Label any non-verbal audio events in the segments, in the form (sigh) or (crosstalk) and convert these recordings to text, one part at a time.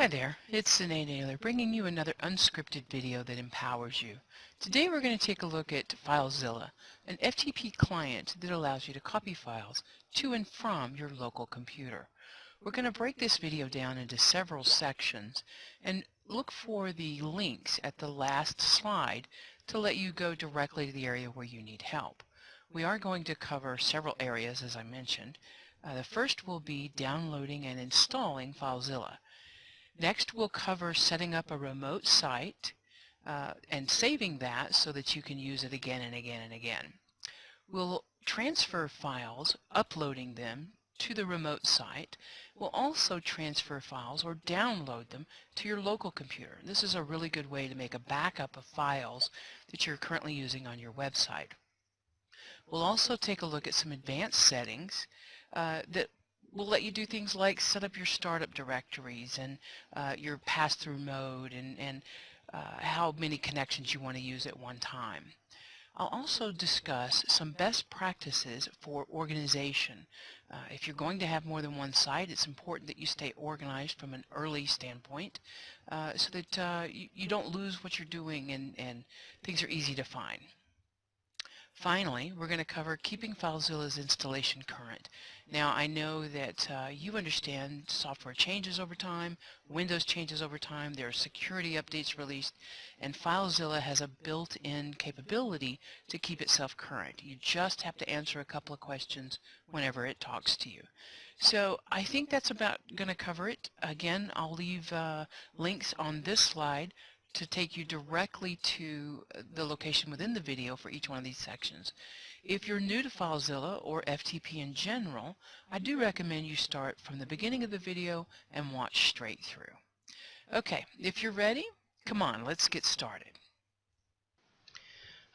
Hi there, it's Sine Naylor bringing you another unscripted video that empowers you. Today we're going to take a look at FileZilla, an FTP client that allows you to copy files to and from your local computer. We're going to break this video down into several sections and look for the links at the last slide to let you go directly to the area where you need help. We are going to cover several areas as I mentioned. Uh, the first will be downloading and installing FileZilla. Next, we'll cover setting up a remote site uh, and saving that so that you can use it again and again and again. We'll transfer files, uploading them to the remote site. We'll also transfer files or download them to your local computer. This is a really good way to make a backup of files that you're currently using on your website. We'll also take a look at some advanced settings uh, that will let you do things like set up your startup directories and uh, your pass-through mode and, and uh, how many connections you want to use at one time. I'll also discuss some best practices for organization. Uh, if you're going to have more than one site, it's important that you stay organized from an early standpoint uh, so that uh, you, you, don't lose what you're doing and, and things are easy to find. Finally, we're going to cover keeping FileZilla's installation current. Now, I know that uh, you understand software changes over time, Windows changes over time, there are security updates released, and FileZilla has a built-in capability to keep itself current. You just have to answer a couple of questions whenever it talks to you. So I think that's about going to cover it. Again, I'll leave uh, links on this slide to take you directly to the location within the video for each one of these sections. If you're new to FileZilla or FTP in general, I do recommend you start from the beginning of the video and watch straight through. Okay, if you're ready, come on, let's get started.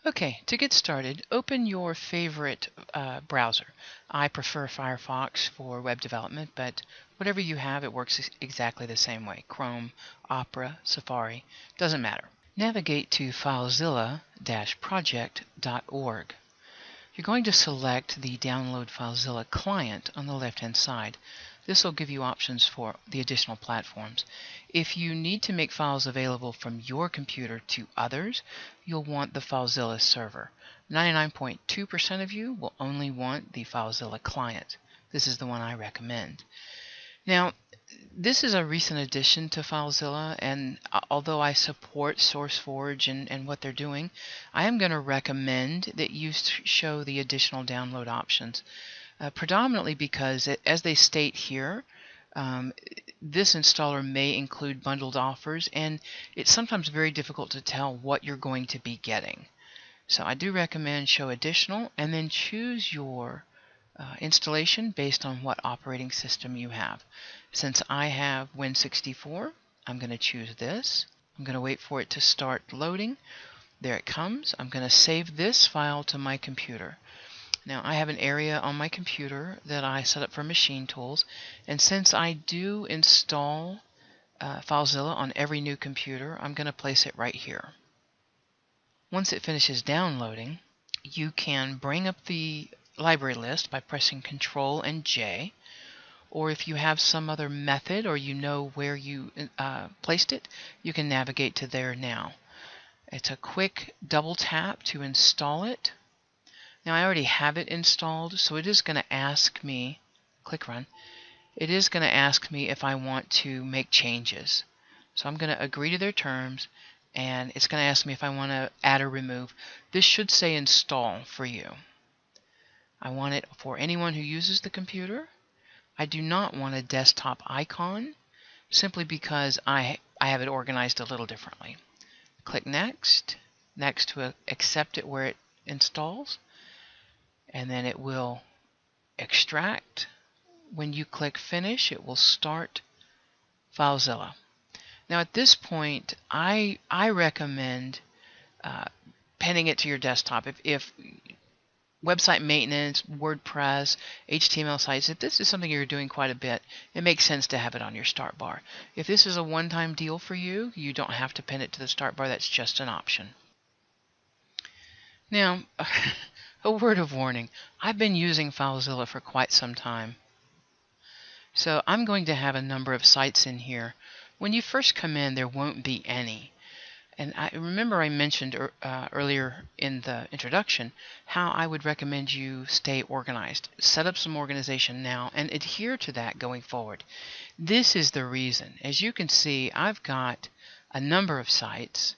Okay, to get started, open your favorite uh, browser. I prefer Firefox for web development, but whatever you have, it works exactly the same way. Chrome, Opera, Safari, doesn't matter. Navigate to filezilla-project.org. You're going to select the Download FileZilla client on the left-hand side. This will give you options for the additional platforms. If you need to make files available from your computer to others, you'll want the FileZilla server. 99.2% of you will only want the FileZilla client. This is the one I recommend. Now, this is a recent addition to FileZilla, and although I support SourceForge and, and what they're doing, I am going to recommend that you show the additional download options uh, predominantly because, it, as they state here, um, this installer may include bundled offers, and it's sometimes very difficult to tell what you're going to be getting. So I do recommend show additional, and then choose your uh, installation based on what operating system you have. Since I have Win64, I'm going to choose this. I'm going to wait for it to start loading. There it comes. I'm going to save this file to my computer. Now I have an area on my computer that I set up for machine tools and since I do install uh, FileZilla on every new computer I'm going to place it right here. Once it finishes downloading you can bring up the library list by pressing Control and J or if you have some other method or you know where you uh, placed it you can navigate to there now. It's a quick double tap to install it now I already have it installed, so it is going to ask me, click run, it is going to ask me if I want to make changes. So I'm going to agree to their terms and it's going to ask me if I want to add or remove. This should say install for you. I want it for anyone who uses the computer. I do not want a desktop icon simply because I, I have it organized a little differently. Click next, next to accept it where it installs and then it will extract. When you click finish, it will start FileZilla. Now at this point, I, I recommend uh, penning it to your desktop. If, if website maintenance, WordPress, HTML sites, if this is something you're doing quite a bit, it makes sense to have it on your start bar. If this is a one-time deal for you, you don't have to pin it to the start bar. That's just an option. Now, (laughs) A word of warning, I've been using FileZilla for quite some time. So I'm going to have a number of sites in here When you first come in, there won't be any. And I remember I mentioned uh, earlier in the introduction how I would recommend you stay organized. Set up some organization now and adhere to that going forward. This is the reason. As you can see, I've got a number of sites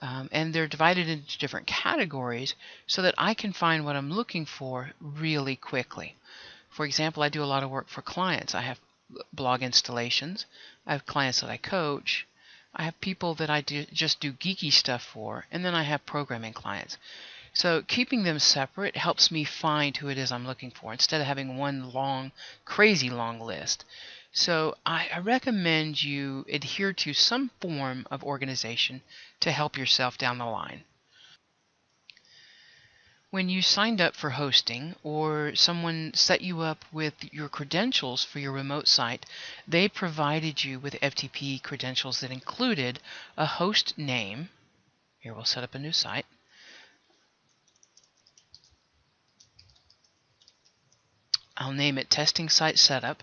um, and they're divided into different categories so that I can find what I'm looking for really quickly. For example, I do a lot of work for clients. I have blog installations, I have clients that I coach, I have people that I do, just do geeky stuff for, and then I have programming clients. So keeping them separate helps me find who it is I'm looking for instead of having one long, crazy long list. So I, I recommend you adhere to some form of organization to help yourself down the line. When you signed up for hosting or someone set you up with your credentials for your remote site, they provided you with FTP credentials that included a host name. Here we'll set up a new site. I'll name it testing site setup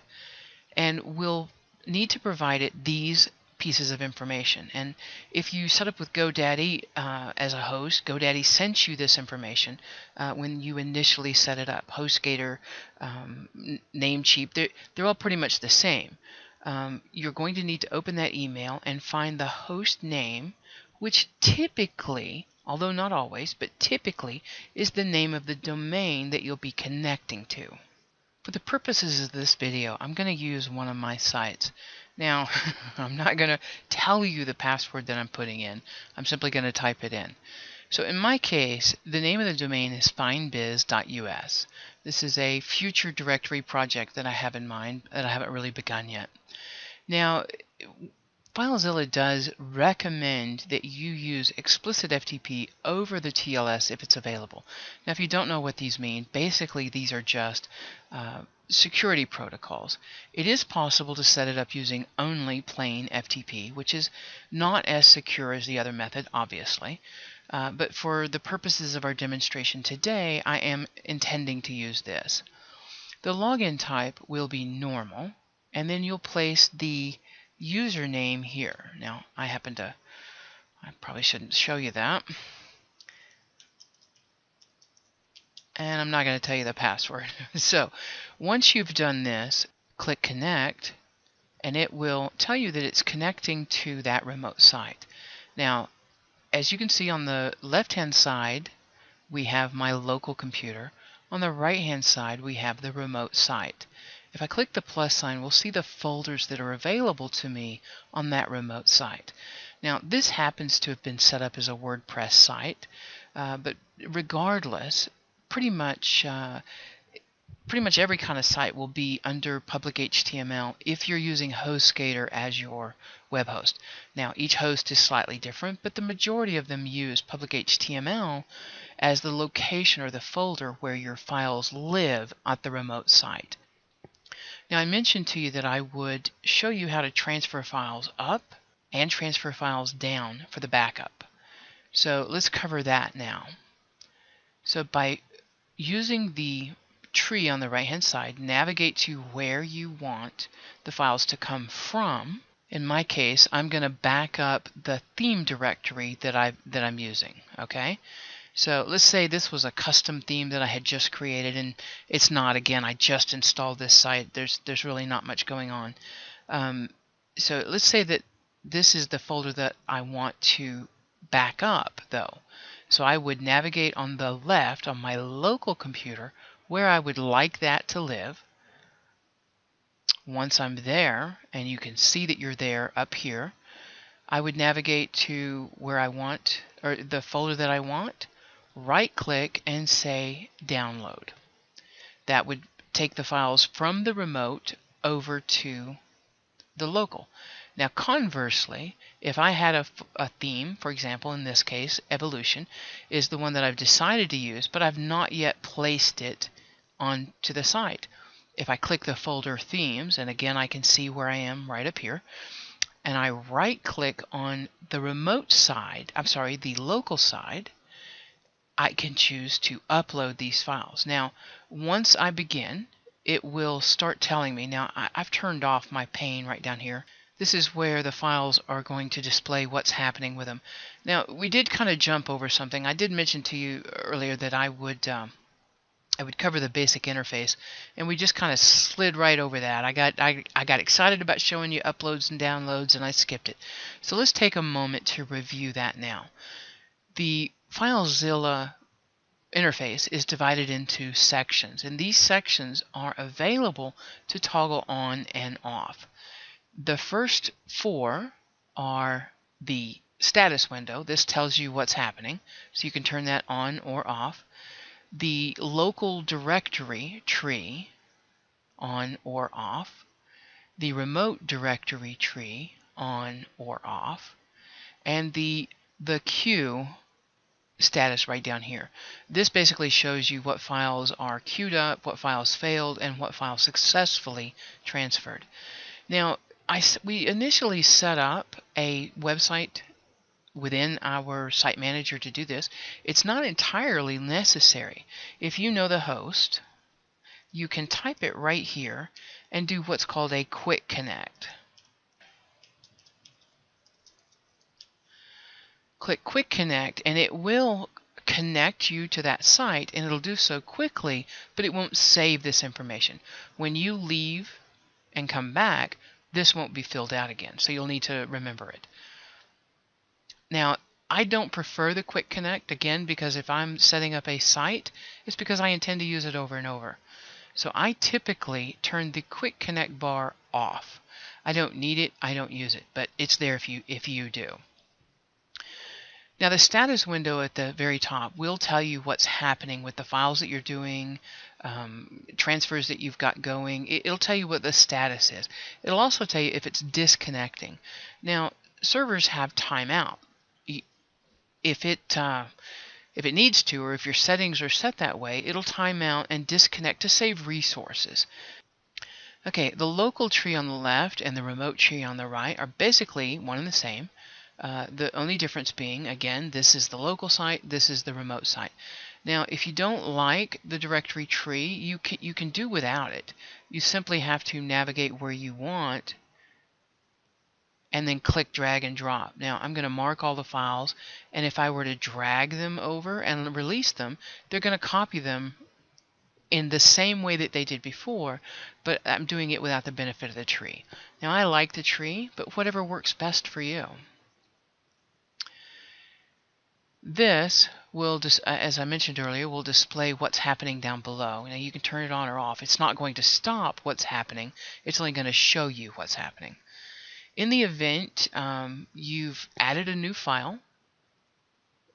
and we'll need to provide it these pieces of information. And if you set up with GoDaddy uh, as a host, GoDaddy sent you this information uh, when you initially set it up. HostGator, um, Namecheap, they're, they're all pretty much the same. Um, you're going to need to open that email and find the host name, which typically, although not always, but typically is the name of the domain that you'll be connecting to. For the purposes of this video, I'm going to use one of my sites. Now, (laughs) I'm not going to tell you the password that I'm putting in. I'm simply going to type it in. So in my case, the name of the domain is findbiz.us. This is a future directory project that I have in mind that I haven't really begun yet. Now, FileZilla does recommend that you use explicit FTP over the TLS if it's available. Now, if you don't know what these mean, basically these are just uh, security protocols. It is possible to set it up using only plain FTP, which is not as secure as the other method, obviously. Uh, but for the purposes of our demonstration today, I am intending to use this. The login type will be normal, and then you'll place the username here. Now, I happen to, I probably shouldn't show you that. And I'm not going to tell you the password. (laughs) so, once you've done this, click Connect, and it will tell you that it's connecting to that remote site. Now, as you can see on the left-hand side, we have my local computer. On the right-hand side, we have the remote site. If I click the plus sign, we'll see the folders that are available to me on that remote site. Now, this happens to have been set up as a WordPress site, uh, but regardless, pretty much uh, pretty much every kind of site will be under public HTML if you're using HostGator as your web host. Now, each host is slightly different, but the majority of them use public HTML as the location or the folder where your files live at the remote site. Now I mentioned to you that I would show you how to transfer files up and transfer files down for the backup. So let's cover that now. So by using the tree on the right hand side, navigate to where you want the files to come from. In my case, I'm going to back up the theme directory that I that I'm using, okay? So let's say this was a custom theme that I had just created, and it's not. Again, I just installed this site. There's there's really not much going on. Um, so let's say that this is the folder that I want to back up, though. So I would navigate on the left on my local computer where I would like that to live. Once I'm there, and you can see that you're there up here, I would navigate to where I want, or the folder that I want, right click and say download. That would take the files from the remote over to the local. Now conversely, if I had a, a, theme, for example in this case evolution is the one that I've decided to use but I've not yet placed it onto the site. If I click the folder themes and again I can see where I am right up here and I right click on the remote side, I'm sorry the local side I can choose to upload these files. Now, once I begin, it will start telling me. Now, I, have turned off my pane right down here. This is where the files are going to display what's happening with them. Now, we did kind of jump over something. I did mention to you earlier that I would um, I would cover the basic interface, and we just kind of slid right over that. I got I, I got excited about showing you uploads and downloads, and I skipped it. So let's take a moment to review that now. The FileZilla interface is divided into sections, and these sections are available to toggle on and off. The first four are the status window. This tells you what's happening, so you can turn that on or off. The local directory tree, on or off. The remote directory tree, on or off. And the, the queue status right down here. This basically shows you what files are queued up, what files failed, and what files successfully transferred. Now, I, we initially set up a website within our site manager to do this. It's not entirely necessary. If you know the host, you can type it right here and do what's called a quick connect. Click quick connect and it will connect you to that site and it'll do so quickly but it won't save this information. When you leave and come back this won't be filled out again. So you'll need to remember it. Now, I don't prefer the Quick Connect, again, because if I'm setting up a site, it's because I intend to use it over and over. So I typically turn the Quick Connect bar off. I don't need it, I don't use it, but it's there if you, if you do. Now the status window at the very top will tell you what's happening with the files that you're doing, um, transfers that you've got going. It, will tell you what the status is. It'll also tell you if it's disconnecting. Now servers have timeout. If it uh, if it needs to, or if your settings are set that way, it'll time out and disconnect to save resources. Okay, the local tree on the left and the remote tree on the right are basically one and the same. Uh, the only difference being, again, this is the local site, this is the remote site. Now, if you don't like the directory tree, you can, you can do without it. You simply have to navigate where you want and then click drag and drop. Now, I'm going to mark all the files, and if I were to drag them over and release them, they're going to copy them in the same way that they did before, but I'm doing it without the benefit of the tree. Now, I like the tree, but whatever works best for you. This will, uh, as I mentioned earlier, will display what's happening down below. Now you can turn it on or off. It's not going to stop what's happening. It's only going to show you what's happening. In the event um, you've added a new file,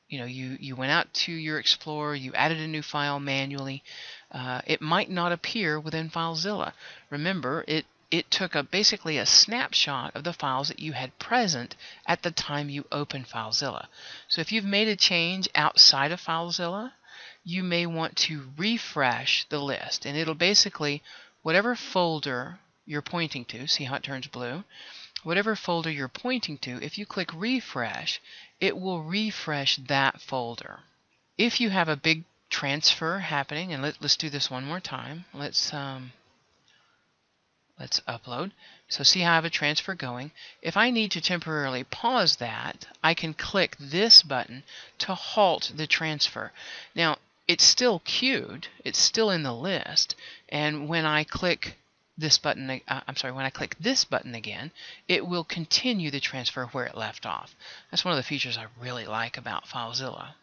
you know, you, you went out to your Explorer, you added a new file manually, uh, it might not appear within FileZilla. Remember, it it took a basically a snapshot of the files that you had present at the time you opened FileZilla. So if you've made a change outside of FileZilla, you may want to refresh the list and it'll basically whatever folder you're pointing to, see how it turns blue, whatever folder you're pointing to, if you click refresh, it will refresh that folder. If you have a big transfer happening, and let, us do this one more time. Let's um, Let's upload. So see how I have a transfer going. If I need to temporarily pause that, I can click this button to halt the transfer. Now, it's still queued, it's still in the list, and when I click this button, uh, I'm sorry, when I click this button again, it will continue the transfer where it left off. That's one of the features I really like about FileZilla.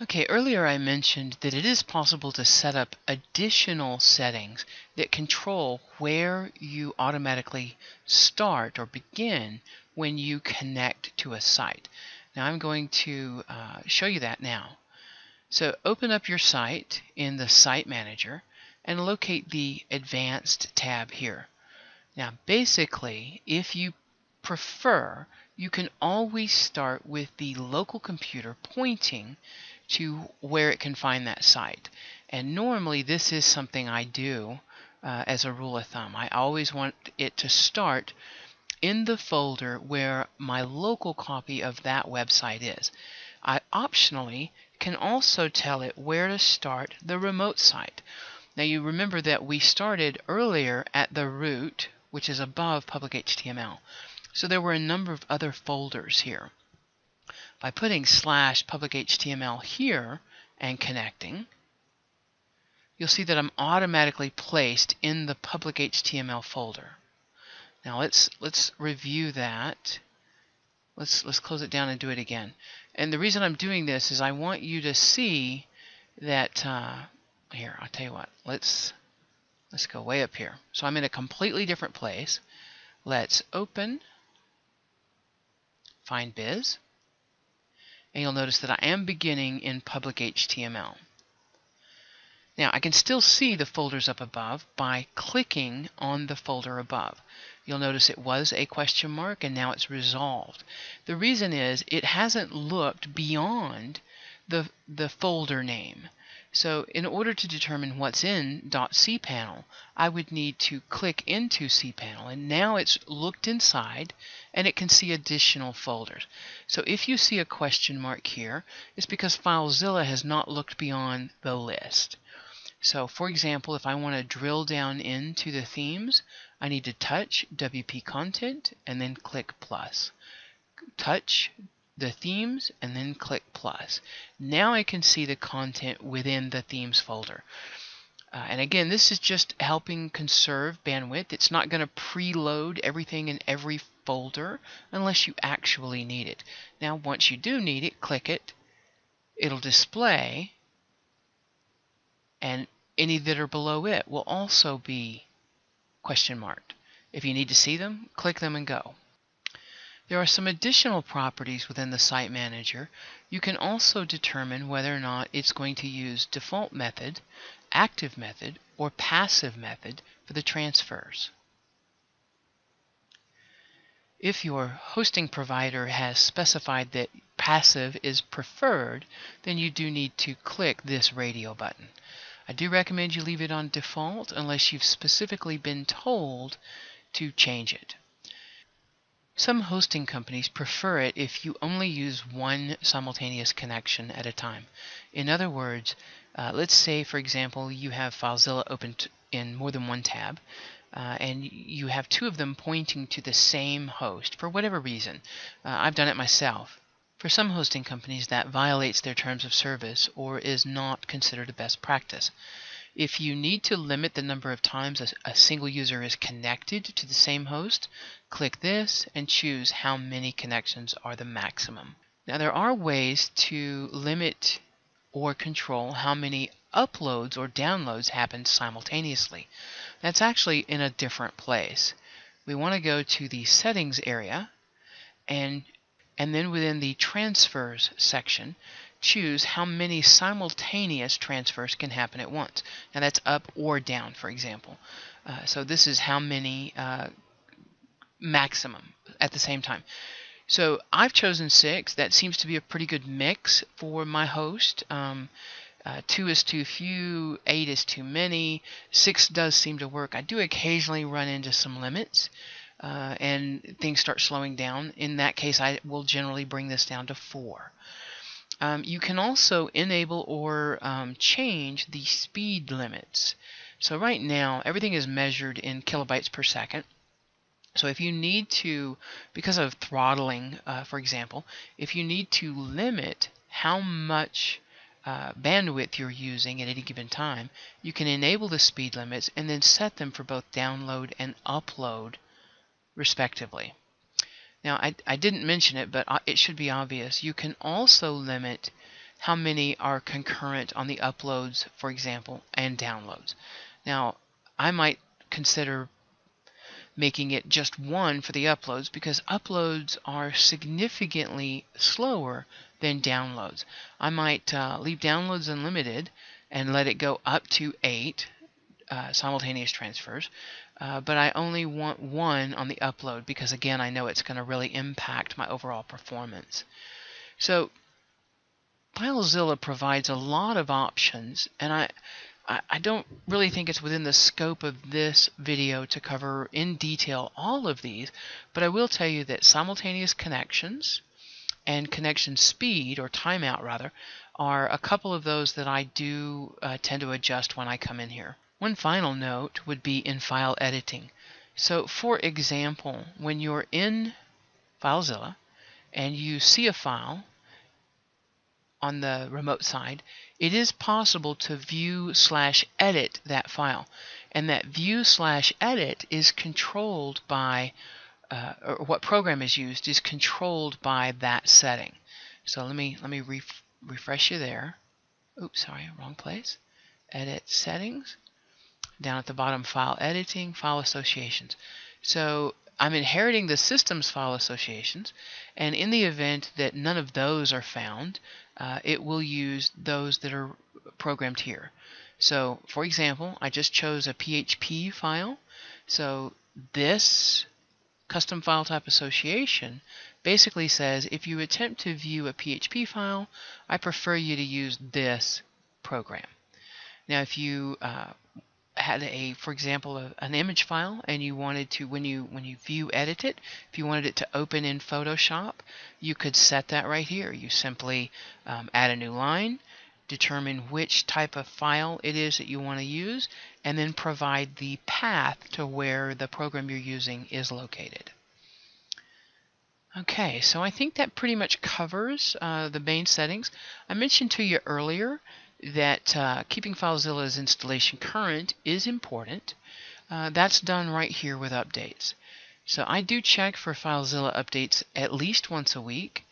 Okay, earlier I mentioned that it is possible to set up additional settings that control where you automatically start or begin when you connect to a site. Now I'm going to uh, show you that now. So open up your site in the Site Manager and locate the Advanced tab here. Now basically, if you prefer, you can always start with the local computer pointing to where it can find that site. And normally this is something I do uh, as a rule of thumb. I always want it to start in the folder where my local copy of that website is. I optionally can also tell it where to start the remote site. Now you remember that we started earlier at the root, which is above public HTML. So there were a number of other folders here. By putting slash public HTML here and connecting, you'll see that I'm automatically placed in the public HTML folder. Now let's let's review that. Let's let's close it down and do it again. And the reason I'm doing this is I want you to see that uh, here. I'll tell you what. Let's let's go way up here. So I'm in a completely different place. Let's open Find Biz, and you'll notice that I am beginning in public HTML. Now I can still see the folders up above by clicking on the folder above. You'll notice it was a question mark and now it's resolved. The reason is it hasn't looked beyond the, the folder name. So in order to determine what's in .cpanel, I would need to click into cpanel and now it's looked inside and it can see additional folders. So if you see a question mark here, it's because FileZilla has not looked beyond the list. So for example, if I want to drill down into the themes, I need to touch WP Content and then click plus. Touch the themes and then click plus. Now I can see the content within the themes folder. Uh, and again, this is just helping conserve bandwidth. It's not going to preload everything in every folder unless you actually need it. Now, once you do need it, click it. It'll display and any that are below it will also be question marked. If you need to see them, click them and go. There are some additional properties within the Site Manager. You can also determine whether or not it's going to use default method, active method, or passive method for the transfers. If your hosting provider has specified that passive is preferred, then you do need to click this radio button. I do recommend you leave it on default unless you've specifically been told to change it. Some hosting companies prefer it if you only use one simultaneous connection at a time. In other words, uh, let's say, for example, you have FileZilla open in more than one tab, uh, and you have two of them pointing to the same host for whatever reason. Uh, I've done it myself. For some hosting companies, that violates their terms of service or is not considered a best practice. If you need to limit the number of times a, a, single user is connected to the same host, click this and choose how many connections are the maximum. Now there are ways to limit or control how many uploads or downloads happen simultaneously. That's actually in a different place. We want to go to the settings area and and then within the transfers section, choose how many simultaneous transfers can happen at once. Now that's up or down, for example. Uh, so this is how many uh, maximum at the same time. So I've chosen six. That seems to be a pretty good mix for my host. Um, uh, two is too few, eight is too many, six does seem to work. I do occasionally run into some limits uh, and things start slowing down, in that case I will generally bring this down to 4. Um, you can also enable or um, change the speed limits. So right now everything is measured in kilobytes per second. So if you need to, because of throttling, uh, for example, if you need to limit how much uh, bandwidth you're using at any given time, you can enable the speed limits and then set them for both download and upload respectively. Now, I, I didn't mention it, but uh, it should be obvious. You can also limit how many are concurrent on the uploads, for example, and downloads. Now, I might consider making it just one for the uploads because uploads are significantly slower than downloads. I might uh, leave downloads unlimited and let it go up to eight uh, simultaneous transfers, uh, but I only want one on the upload because again I know it's going to really impact my overall performance. So FileZilla provides a lot of options and I, I, don't really think it's within the scope of this video to cover in detail all of these, but I will tell you that simultaneous connections and connection speed or timeout rather are a couple of those that I do uh, tend to adjust when I come in here. One final note would be in file editing. So for example, when you're in FileZilla and you see a file on the remote side, it is possible to view slash edit that file. And that view slash edit is controlled by, uh, or what program is used is controlled by that setting. So let me let me ref refresh you there. Oops, sorry, wrong place. Edit settings. Down at the bottom, file editing, file associations. So I'm inheriting the system's file associations, and in the event that none of those are found, uh, it will use those that are programmed here. So, for example, I just chose a PHP file. So this custom file type association basically says if you attempt to view a PHP file, I prefer you to use this program. Now, if you uh, had a, for example, a, an image file, and you wanted to, when you when you view edit it, if you wanted it to open in Photoshop, you could set that right here. You simply um, add a new line, determine which type of file it is that you want to use, and then provide the path to where the program you're using is located. Okay, so I think that pretty much covers uh, the main settings. I mentioned to you earlier that uh, keeping FileZilla's installation current is important. Uh, that's done right here with updates. So I do check for FileZilla updates at least once a week.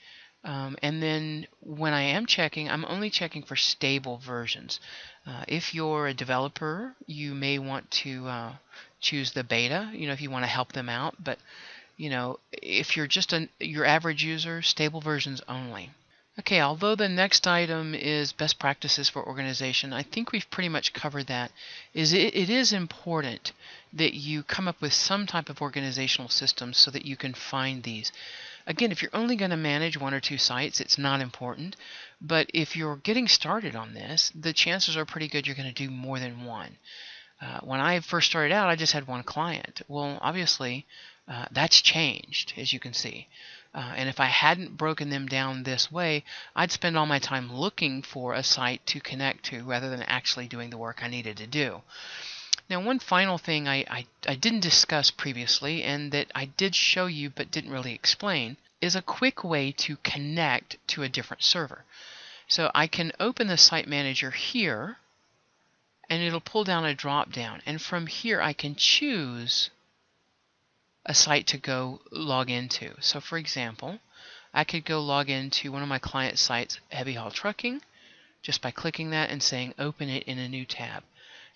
Um, and then when I am checking, I'm only checking for stable versions. Uh, if you're a developer, you may want to uh, choose the beta, you know, if you want to help them out. But, you know, if you're just a, your average user, stable versions only. Okay, although the next item is best practices for organization, I think we've pretty much covered that. Is it, it is important that you come up with some type of organizational system so that you can find these. Again, if you're only going to manage one or two sites, it's not important. But if you're getting started on this, the chances are pretty good you're going to do more than one. Uh, when I first started out, I just had one client. Well, obviously, uh, that's changed, as you can see. Uh, and if I hadn't broken them down this way, I'd spend all my time looking for a site to connect to rather than actually doing the work I needed to do. Now, one final thing I, I, I didn't discuss previously and that I did show you but didn't really explain is a quick way to connect to a different server. So I can open the Site Manager here and it'll pull down a drop down and from here I can choose a site to go log into. So for example, I could go log into one of my client sites, Heavy Haul Trucking, just by clicking that and saying open it in a new tab.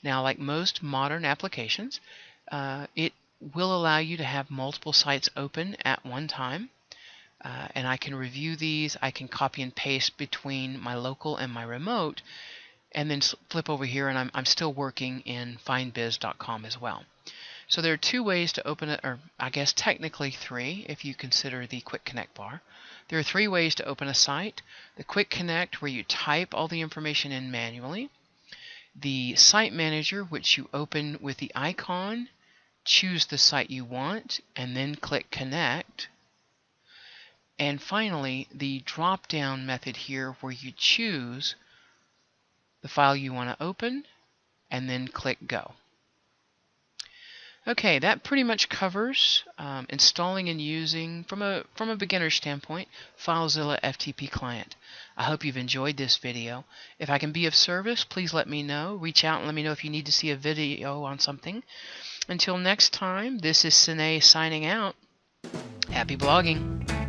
Now, like most modern applications, uh, it will allow you to have multiple sites open at one time. Uh, and I can review these. I can copy and paste between my local and my remote, and then flip over here, and I'm, I'm still working in findbiz.com as well. So there are two ways to open it, or I guess technically three if you consider the Quick Connect bar. There are three ways to open a site. The Quick Connect where you type all the information in manually. The Site Manager which you open with the icon, choose the site you want, and then click Connect. And finally, the drop-down method here where you choose the file you want to open and then click Go. Okay, that pretty much covers um, installing and using, from a, from a beginner standpoint, FileZilla FTP client. I hope you've enjoyed this video. If I can be of service, please let me know. Reach out and let me know if you need to see a video on something. Until next time, this is Sine signing out. Happy blogging!